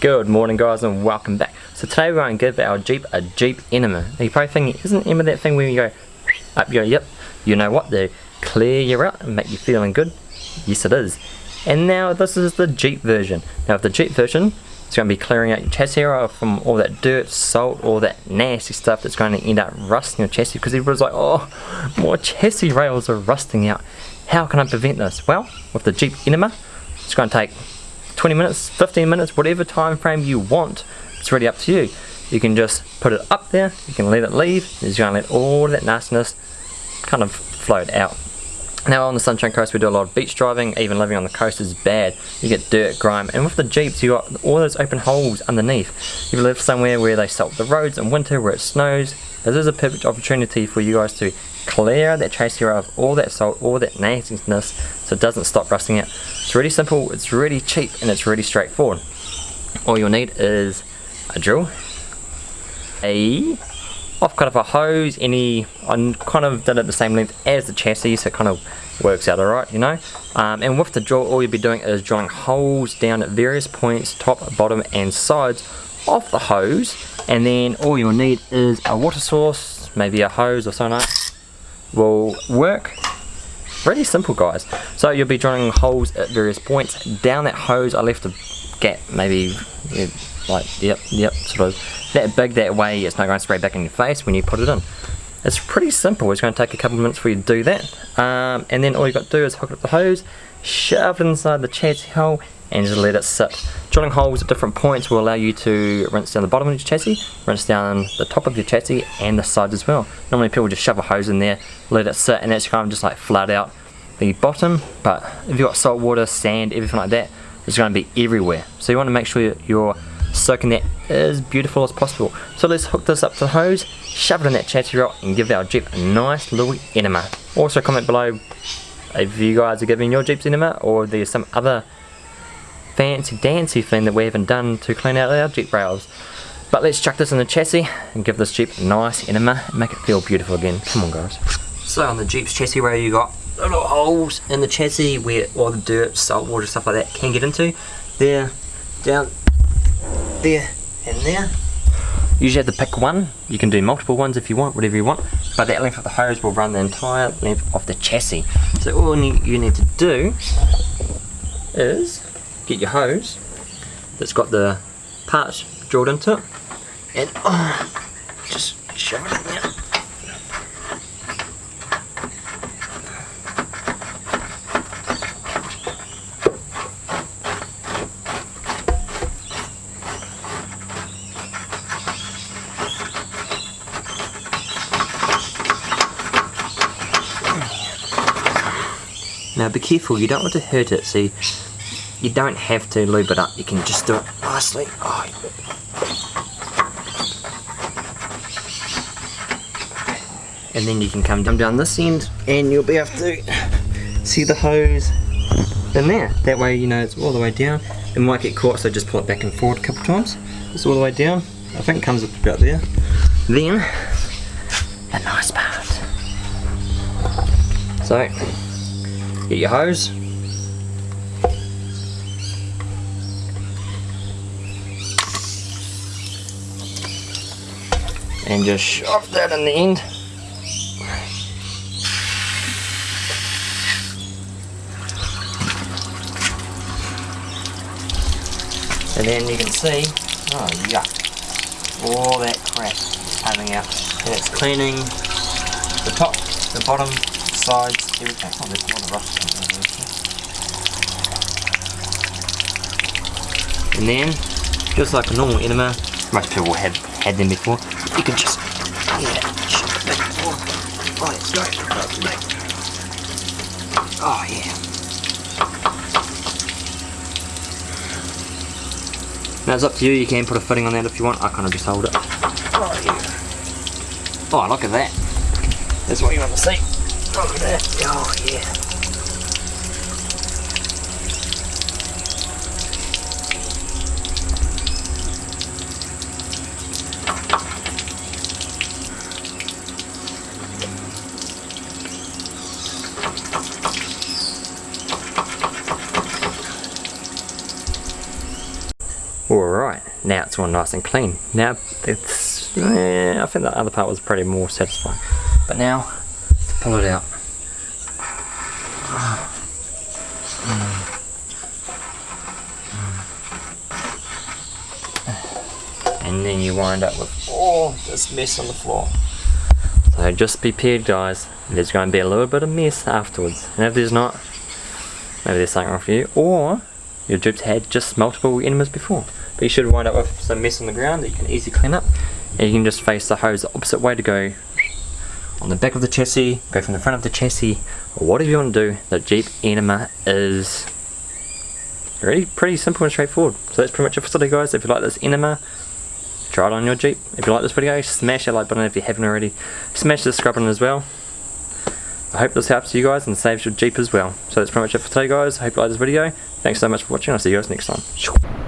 Good morning guys and welcome back. So today we're going to give our Jeep a Jeep enema. Now you're probably thinking, isn't enema that thing where you go up your yep, you know what, they clear you out and make you feeling good? Yes it is. And now this is the Jeep version. Now with the Jeep version, it's going to be clearing out your chassis from all that dirt, salt, all that nasty stuff that's going to end up rusting your chassis because everybody's like, oh, more chassis rails are rusting out. How can I prevent this? Well, with the Jeep enema, it's going to take 20 minutes, 15 minutes, whatever time frame you want. It's really up to you. You can just put it up there, you can let it leave, you're going to let all that nastiness kind of float out. Now on the Sunshine Coast we do a lot of beach driving, even living on the coast is bad. You get dirt, grime, and with the Jeeps you got all those open holes underneath. If you live somewhere where they salt the roads in winter, where it snows, this is a perfect opportunity for you guys to clear that chassis of all that salt, all that nastiness, so it doesn't stop rusting out. It's really simple, it's really cheap, and it's really straightforward. All you'll need is a drill, a I've cut off a hose, any, I kind of did it the same length as the chassis so it kind of works out alright, you know. Um, and with the drill, all you'll be doing is drilling holes down at various points, top, bottom and sides of the hose. And then all you'll need is a water source, maybe a hose or something will work. Really simple guys. So you'll be drilling holes at various points. Down that hose I left a gap, maybe like, yep, yep, sort of that big that way it's not going to spray back in your face when you put it in. It's pretty simple, it's going to take a couple of minutes for you to do that. Um, and then all you've got to do is hook up the hose, shove it inside the chassis hole and just let it sit. Drilling holes at different points will allow you to rinse down the bottom of your chassis, rinse down the top of your chassis and the sides as well. Normally people just shove a hose in there, let it sit and that's kind of just like flood out the bottom but if you've got salt water, sand, everything like that it's going to be everywhere. So you want to make sure you're soaking that as beautiful as possible. So let's hook this up to the hose, shove it in that chassis rock and give our Jeep a nice little enema. Also comment below if you guys are giving your Jeeps enema or there's some other fancy dancy thing that we haven't done to clean out our Jeep rails. But let's chuck this in the chassis and give this Jeep a nice enema and make it feel beautiful again. Come on guys. So on the Jeep's chassis rail you got little holes in the chassis where all the dirt, salt water, stuff like that can get into. There, down there and there. Usually have to pick one. You can do multiple ones if you want, whatever you want. But that length of the hose will run the entire length of the chassis. So all you need to do is get your hose that's got the parts drilled into it and oh, just shove it in there. Now be careful, you don't want to hurt it, see, you don't have to lube it up, you can just do it nicely. Oh. And then you can come down this end and you'll be able to see the hose in there. That way you know it's all the way down. It might get caught so just pull it back and forward a couple times. It's all the way down. I think it comes up about there. Then, a nice part. So, Get your hose. And just shove that in the end. And then you can see, oh yuck, all that crap coming out. And it's cleaning the top, the bottom, sides, everything. Oh, there's more rust And then, just like a normal enema, most people have had them before, you can just, yeah, shove it back and forth. Oh, let's go. Oh, yeah. Now it's up to you, you can put a fitting on that if you want, I kind of just hold it. Oh, yeah. Oh, look at that. That's what you want to see. At that. Oh, yeah. Alright, now it's all nice and clean. Now it's, I think the other part was pretty more satisfying. But now, let's pull it out. And then you wind up with all this mess on the floor. So just be prepared guys, there's going to be a little bit of mess afterwards. And if there's not, maybe there's something wrong for you. Or your drip's had just multiple enemas before. But you should wind up with some mess on the ground that you can easily clean up. And you can just face the hose the opposite way to go on the back of the chassis, go from the front of the chassis, whatever you want to do. The Jeep Enema is really pretty simple and straightforward. So that's pretty much it for today guys. If you like this Enema, try it on your Jeep. If you like this video, smash that like button if you haven't already. Smash the subscribe button as well. I hope this helps you guys and saves your Jeep as well. So that's pretty much it for today guys. I hope you like this video. Thanks so much for watching. I'll see you guys next time.